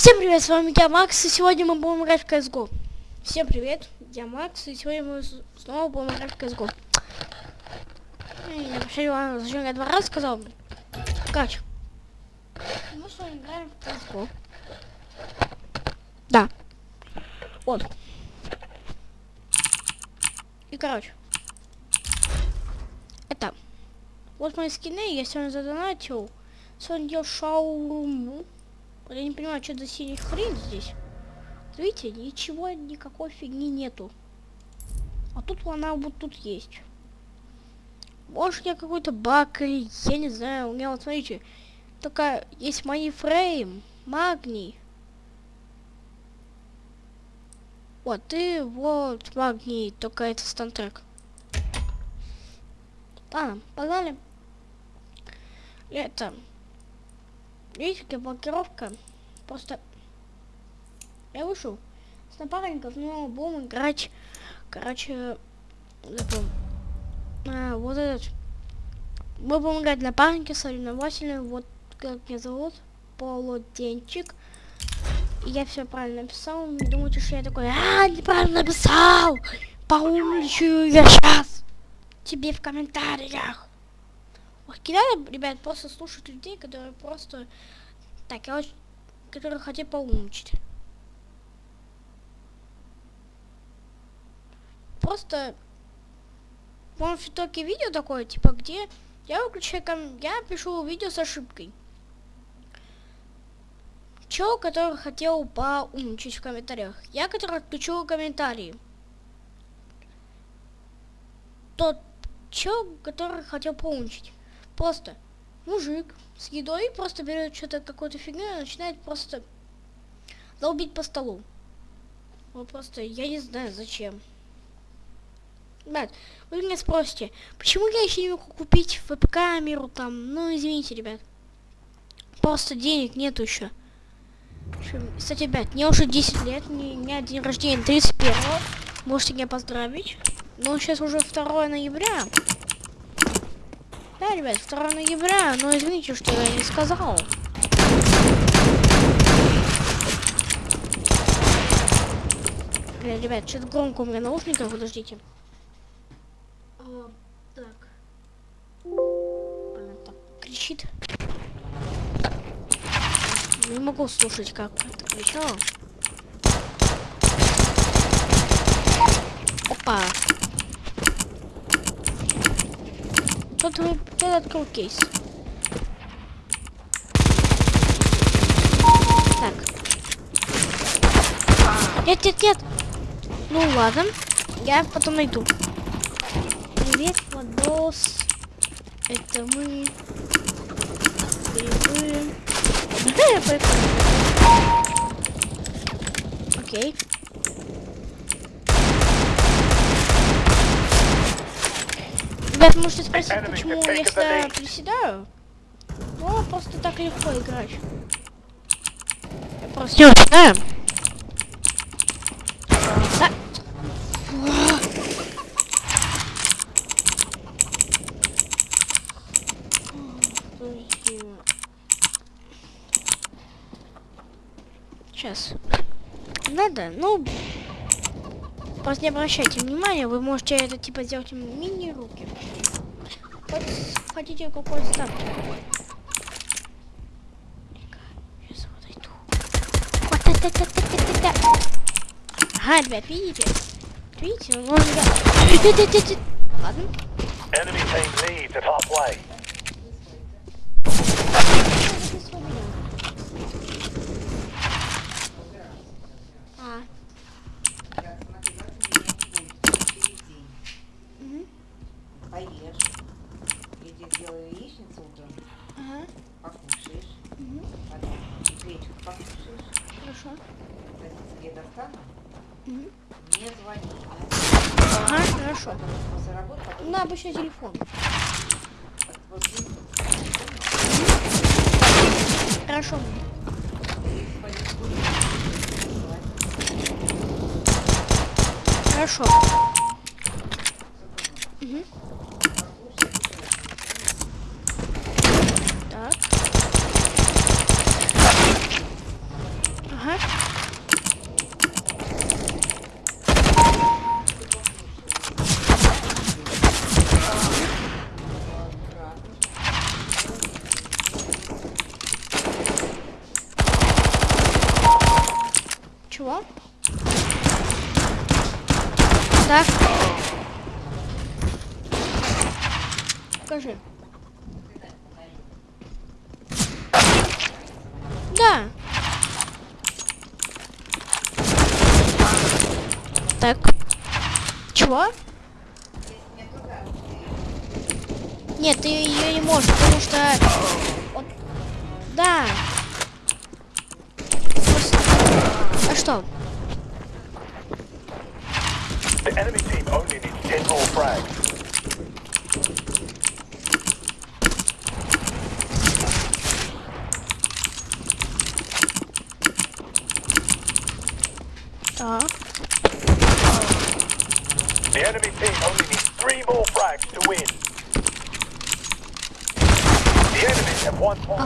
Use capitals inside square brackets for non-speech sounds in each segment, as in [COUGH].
Всем привет, с вами я, Макс, и сегодня мы будем играть в CSGO. Всем привет, я Макс, и сегодня мы снова будем играть в CSGO. Я вообще вам зачем я два раза сказал? Кач. Мы с вами играем в CSGO. Да. Вот. И короче. Это. Вот мои скины, я сегодня задонатил. Сегодня делал шаурму. Я не понимаю, что за синий хрень здесь. Видите, ничего, никакой фигни нету. А тут она вот тут есть. Может, я какой-то баг или я не знаю. У меня вот смотрите, только есть фрейм, магний. Вот, и вот магний, только это стантрек. Ладно, погнали. Это Видите, блокировка. Просто я вышел с напарников, но будем играть. Короче, забыл. А, вот этот. Мы будем играть напарники соревновательные. Вот как меня зовут. Полуденчик. я все правильно написал. Не думайте, что я такой, а, неправильно написал. Поумничаю я сейчас. Тебе в комментариях. Кидали, ребят, просто слушать людей, которые просто... Так, я очень... Которые хотят поумничать. Просто... Вам в итоге видео такое, типа, где я выключаю ком... Я пишу видео с ошибкой. Чел, который хотел поумничать в комментариях. Я, который отключил комментарии. Тот чел, который хотел поумничать. Просто мужик с едой просто берет что-то какую-то фигню и начинает просто долбить по столу. Вот просто, я не знаю зачем. Ребят, вы меня спросите, почему я еще не могу купить веб-камеру там? Ну, извините, ребят. Просто денег нету еще. Кстати, ребят, мне уже 10 лет, у меня день рождения 31 Можете меня поздравить. Но сейчас уже 2 ноября. Да, ребят, 2 ноября, но извините, что я не сказал. Блин, ребят, что-то громко у меня наушников, подождите. А, так. Блин, так кричит. Не могу слушать, как это кричало. Опа. Вы кто открыл кейс. Так. Нет, нет, нет. Ну ладно. Я потом найду. Привет, Владос. Это мы. Грибы. [LAUGHS] Окей. Ребят, можете спросить, почему если приседаю? Ну, просто так легко играть. Я просто не знаю. Да. Сейчас. Надо, ну... Просто не обращайте внимания, вы можете это типа сделать мини-руки. Хотите какой ставьте. Ага, ребят, видите? Видите, ну можно... Ладно. Обычный телефон. Хорошо. Хорошо. Угу. Так. Ага. Чего? Так. Покажи. Да. Так. Чего? Нет, ты ее не можешь, потому что... Вот. Да. stone. The enemy team only needs 10 more frags. Uh -huh. The enemy team only needs three more frags to win. The enemies have one more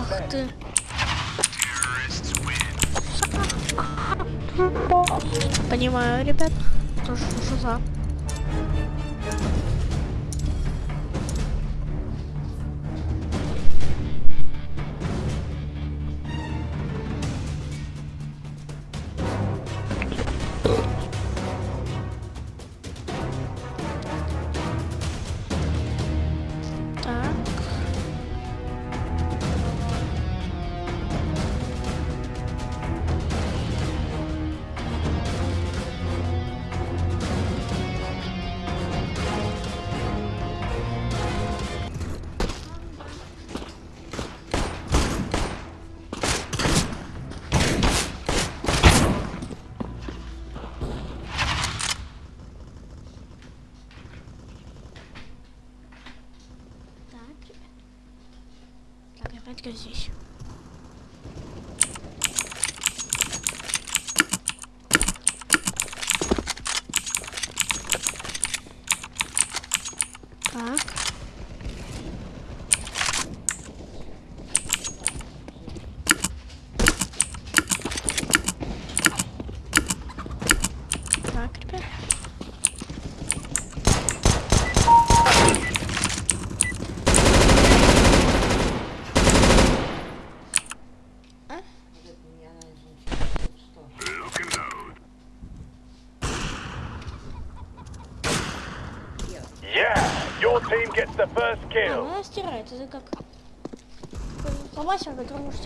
Ach, Понимаю, ребят. Тоже что за. Так, опять-ка здесь. Так. Так, ребят. Yeah, your team gets the first А, ну она стирает, это как? Фломастер, который может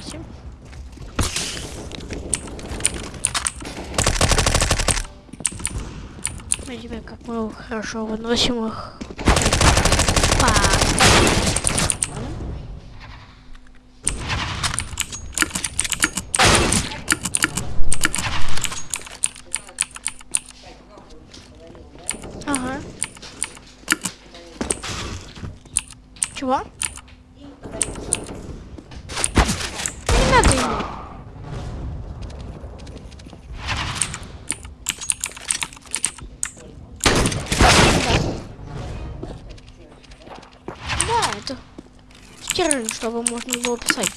8. Видите, как мы хорошо выносим их. Чтобы можно было писать.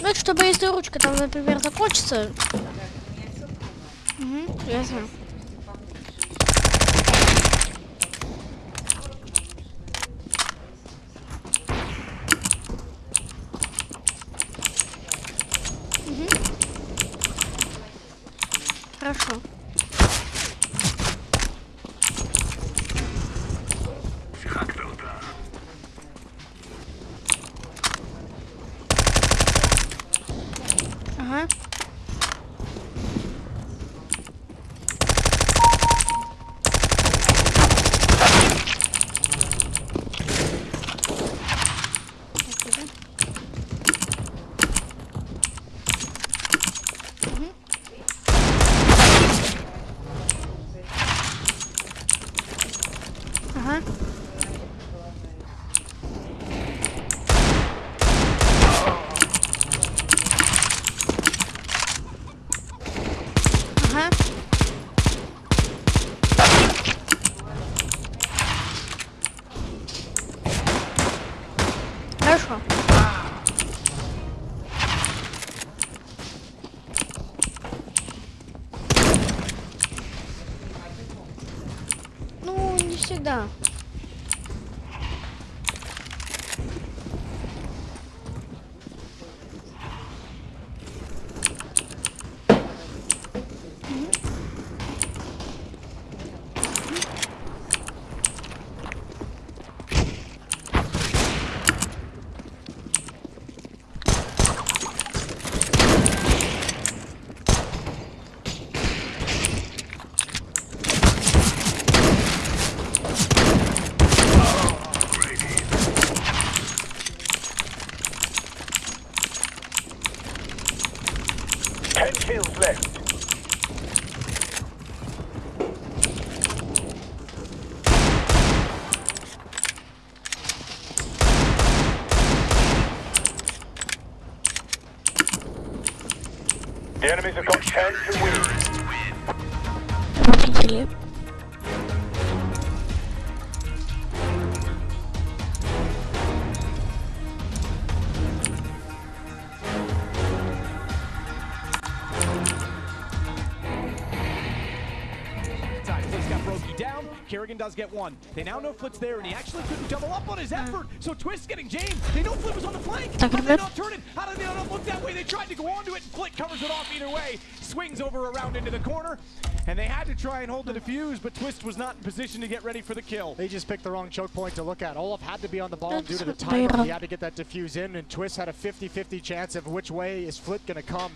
Ну, это чтобы если ручка там, например, закончится. Угу, я знаю. Мгм. Хорошо. Ага. Оттуда. Мгм. Ага. Ага. Хорошо. Ну, не всегда. left. The enemies have got 10 to win. Yep. Kerrigan does get one. They now know Flit's there, and he actually couldn't double up on his effort. So Twist getting James. They know Flit was on the flank. How did they not turn it? How did they not look that way? They tried to go onto it, and Flit covers it off either way. Swings over around into the corner, and they had to try and hold the defuse, but Twist was not in position to get ready for the kill. They just picked the wrong choke point to look at. Olaf had to be on the ball due to the timer. He had to get that defuse in, and Twist had a 50-50 chance of which way is Flit going to come.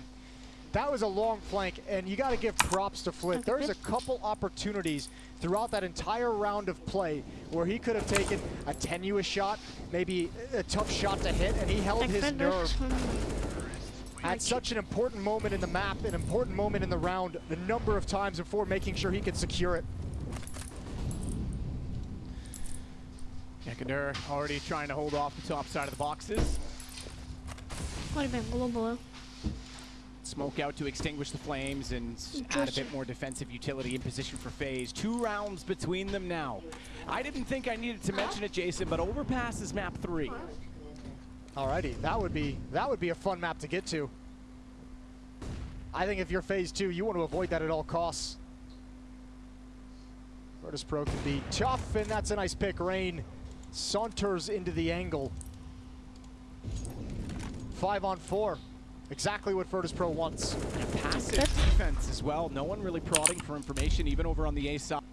That was a long flank, and you got to give props to Flint. There's a couple opportunities throughout that entire round of play where he could have taken a tenuous shot, maybe a tough shot to hit, and he held his nerve. At such an important moment in the map, an important moment in the round, a number of times before making sure he could secure it. Ekadur already trying to hold off the top side of the boxes. Would have been global. Smoke out to extinguish the flames and add a bit more defensive utility in position for phase. Two rounds between them now. I didn't think I needed to mention it, Jason, but overpass is map three. Alrighty, that would be that would be a fun map to get to. I think if you're phase two, you want to avoid that at all costs. Virtus Pro can be tough, and that's a nice pick. Rain saunters into the angle. Five on four. Exactly what Virtus Pro wants. A passive defense as well. No one really prodding for information, even over on the A side.